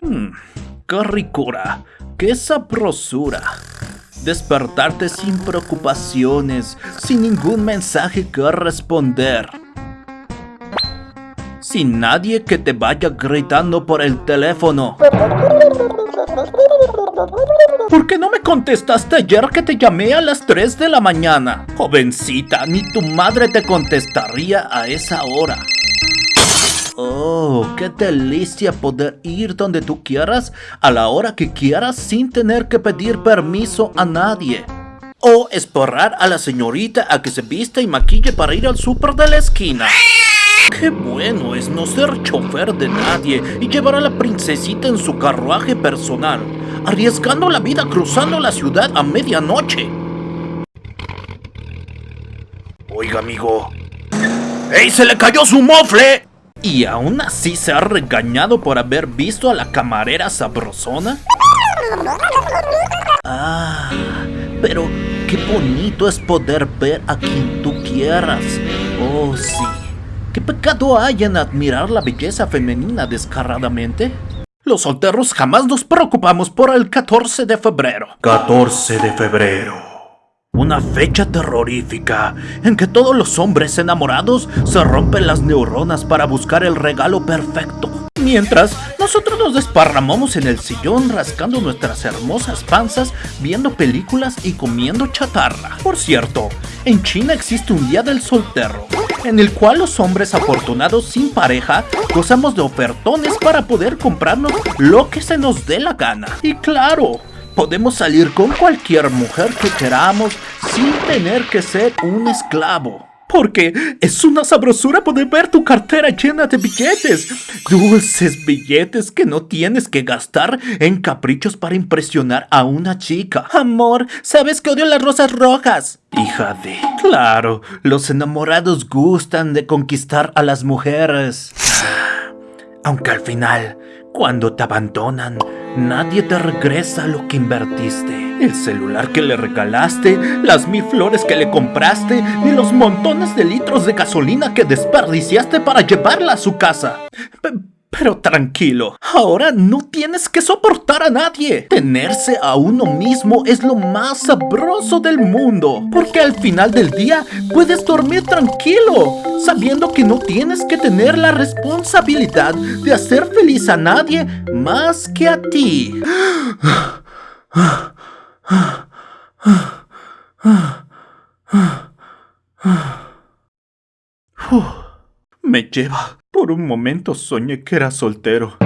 Hmm, qué ricura, qué sabrosura. Despertarte sin preocupaciones, sin ningún mensaje que responder. Sin nadie que te vaya gritando por el teléfono. ¿Por qué no me contestaste ayer que te llamé a las 3 de la mañana? Jovencita, ni tu madre te contestaría a esa hora. Qué delicia poder ir donde tú quieras, a la hora que quieras, sin tener que pedir permiso a nadie. O esporrar a la señorita a que se vista y maquille para ir al súper de la esquina. Qué bueno es no ser chofer de nadie y llevar a la princesita en su carruaje personal, arriesgando la vida cruzando la ciudad a medianoche. Oiga, amigo. ¡Ey, se le cayó su mofle! ¿Y aún así se ha regañado por haber visto a la camarera sabrosona? Ah, pero qué bonito es poder ver a quien tú quieras. Oh, sí. ¿Qué pecado hay en admirar la belleza femenina descaradamente? Los solteros jamás nos preocupamos por el 14 de febrero. 14 de febrero. Una fecha terrorífica en que todos los hombres enamorados se rompen las neuronas para buscar el regalo perfecto. Mientras, nosotros nos desparramamos en el sillón rascando nuestras hermosas panzas, viendo películas y comiendo chatarra. Por cierto, en China existe un día del soltero, en el cual los hombres afortunados sin pareja gozamos de ofertones para poder comprarnos lo que se nos dé la gana. Y claro, podemos salir con cualquier mujer que queramos sin tener que ser un esclavo. Porque es una sabrosura poder ver tu cartera llena de billetes. Dulces billetes que no tienes que gastar en caprichos para impresionar a una chica. Amor, ¿sabes que odio las rosas rojas? Hija de... Claro, los enamorados gustan de conquistar a las mujeres. Aunque al final, cuando te abandonan, nadie te regresa lo que invertiste. El celular que le regalaste, las mil flores que le compraste, ni los montones de litros de gasolina que desperdiciaste para llevarla a su casa. Pero tranquilo, ahora no tienes que soportar a nadie. Tenerse a uno mismo es lo más sabroso del mundo. Porque al final del día puedes dormir tranquilo, sabiendo que no tienes que tener la responsabilidad de hacer feliz a nadie más que a ti. Me lleva. Por un momento soñé que era soltero.